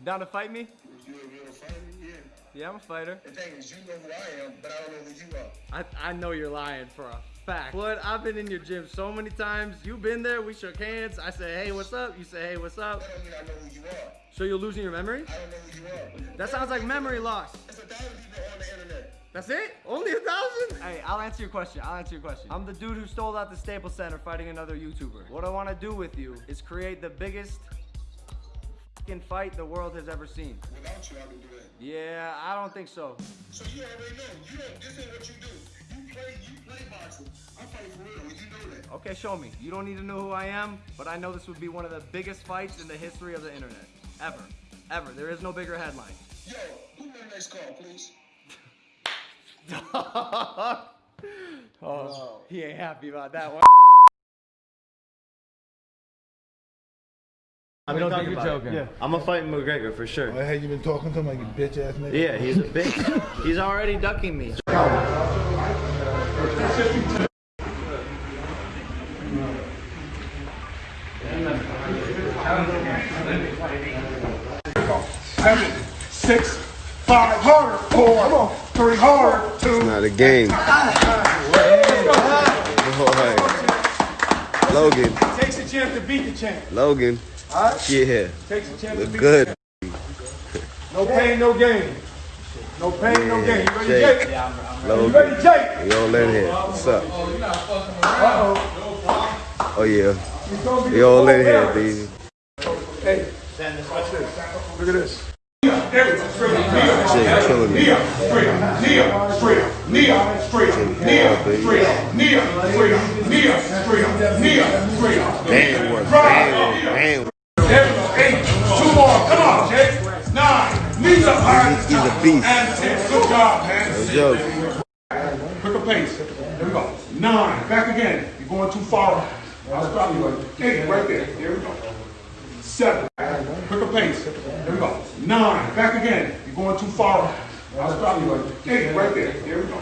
You down to fight me? You a real fighter? Yeah. Yeah, I'm a fighter. The thing is, you know who I am, but I don't know who you are. I, I know you're lying for a fact. But I've been in your gym so many times. You've been there. We shook hands. I said, hey, what's up? You say, hey, what's up? That don't mean I know who you are. So you're losing your memory? I don't know who you are. That sounds like memory loss. There's a thousand people on the internet. That's it? Only a thousand? Hey, I'll answer your question. I'll answer your question. I'm the dude who stole out the Staples Center fighting another YouTuber. What I want to do with you is create the biggest fucking fight the world has ever seen. Without you, I can do that. Yeah, I don't think so. So you already know. You don't. This ain't what you do. You play. You play boxing. I'm fighting for real, you know that. Okay, show me. You don't need to know who I am, but I know this would be one of the biggest fights in the history of the internet. Ever. Ever. There is no bigger headline. Yo, who the next call, please? oh, he ain't happy about that one. I mean, don't think you're joking. Yeah. I'm gonna fight McGregor for sure. Why have you been talking to him like you bitch ass nigga? Yeah, he's a bitch. he's already ducking me. seven, six, five, harder, four, three, hard, two. It's Not a game. Boy. Logan. Takes a chance to beat the champ. Logan. Yeah. Takes a chance to Look good. No pain, no gain. No pain, no gain. You ready, Jake. Jake? You Logan. ready, Jake? We all in here. What's up? Uh-oh. Oh yeah. He's We all the in here, full baby. Hey, watch this. Look at this. There we go. Straight up. Knee up. Jake killing me. Knee up. Straight up. Knee up. Straight up. Knee up. Straight up. Knee up. Straight up. Knee up. Straight up. Knee up. Straight up. Knee up. Straight up. Man work. Right. Man work. Man work. There we go. Eight. Two more. Come on, Jake. Nine. Knees up high. He's a beast. And ten. Good job, man. No joke. Quicker pace. There we go. Nine. Back again. You're going too far. I'll stop you. Eight. Right there. There we go. Seven. Quicker pace. There we go. Nine. Back again. You're going too far. I'll stop you. Eight. Right there. There we go.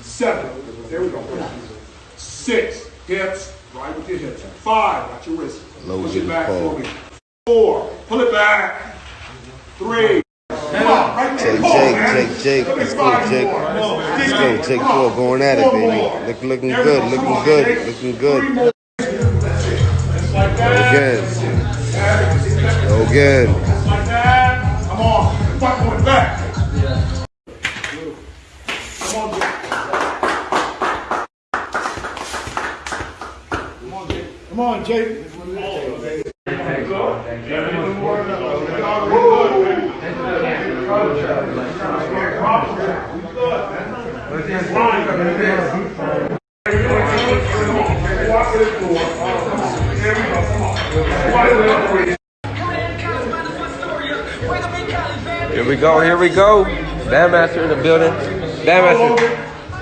Seven. There we go. Six. Hips. Right with your hips. Five. Got your wrist. Low Push it back Paul. for me. Four. Pull it back. Three. Come on. Right there. Jake, Jake, man. Jake, Jake. Let's go, Jake. more. Come on. Let's go. Jake Come on. Paul going at it, baby. Look, looking good. Looking good. Looking good. more. Just like that. Again. Go again. Here we go, here we go. Bandmaster in the building. Bandmaster.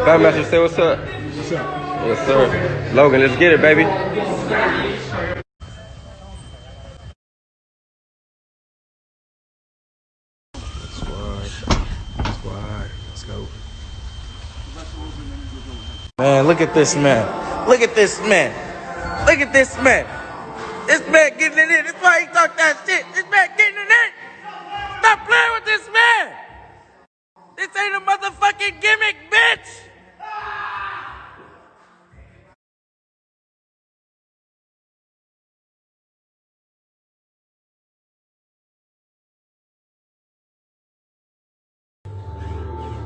Bandmaster, say what's up. What's up? Yes, sir. Logan, let's get it, baby. Squad. Squad. Let's go. Man, look at this man. Look at this man. Look at this man. This man getting it in. That's why he talk that shit. This man getting it in. Stop playing with this man. This ain't a motherfucking gimmick, bitch.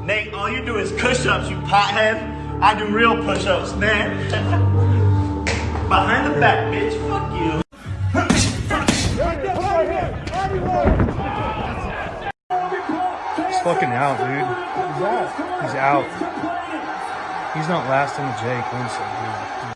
Nate, all you do is push-ups, you pothead. I do real push-ups, man. Behind the back, bitch. Fuck you. He's fucking out, dude. He's out. He's out. He's not lasting to Jake Winston.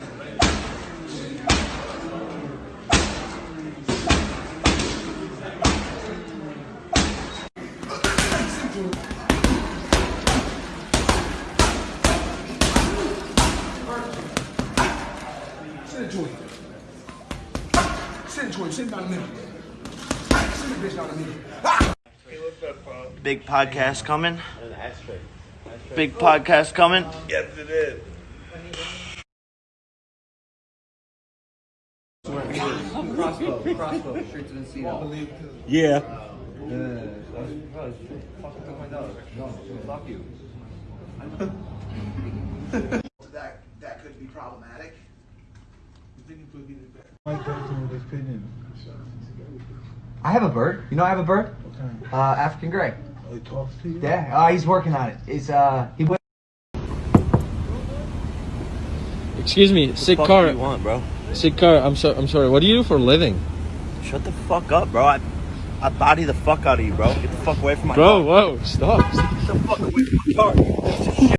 Sit into it. Down the middle. Sit the bitch down the middle. Big podcast coming. Big podcast coming. Yes, it is. Crossbow, crossbow, straight to the seat. Yeah. Fuck you. that that could be problematic. Mike Tyson I have a bird. You know I have a bird? Uh, African gray. Oh, he talks to you? Yeah, uh, he's working on it. It's uh, he. went- Excuse me, sick car. want, bro? Sick car. I'm sorry. I'm sorry. What do you do for a living, Shut the fuck up, bro. I, I body the fuck out of you, bro. Get the fuck away from my bro? Whoa, stop. Get the fuck away from my car.